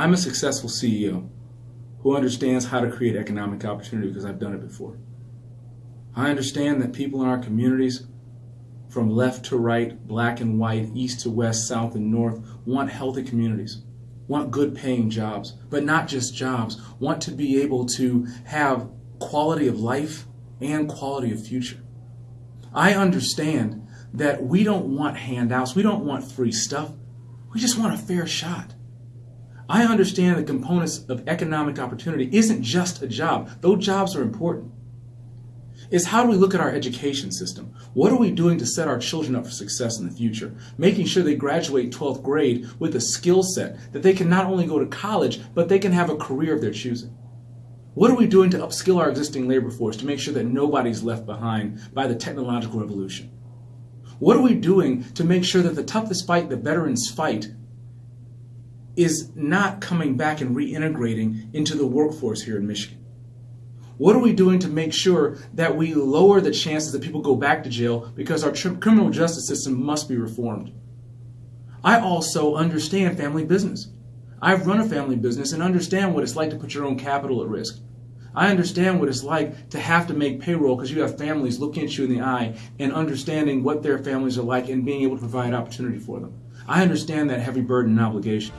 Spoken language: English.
I'm a successful CEO who understands how to create economic opportunity because I've done it before. I understand that people in our communities, from left to right, black and white, east to west, south and north, want healthy communities, want good paying jobs, but not just jobs, want to be able to have quality of life and quality of future. I understand that we don't want handouts, we don't want free stuff, we just want a fair shot. I understand the components of economic opportunity isn't just a job, though jobs are important. Is how do we look at our education system? What are we doing to set our children up for success in the future? Making sure they graduate 12th grade with a skill set that they can not only go to college, but they can have a career of their choosing. What are we doing to upskill our existing labor force to make sure that nobody's left behind by the technological revolution? What are we doing to make sure that the toughest fight the veterans fight is not coming back and reintegrating into the workforce here in Michigan? What are we doing to make sure that we lower the chances that people go back to jail because our criminal justice system must be reformed? I also understand family business. I've run a family business and understand what it's like to put your own capital at risk. I understand what it's like to have to make payroll because you have families looking at you in the eye and understanding what their families are like and being able to provide opportunity for them. I understand that heavy burden and obligation.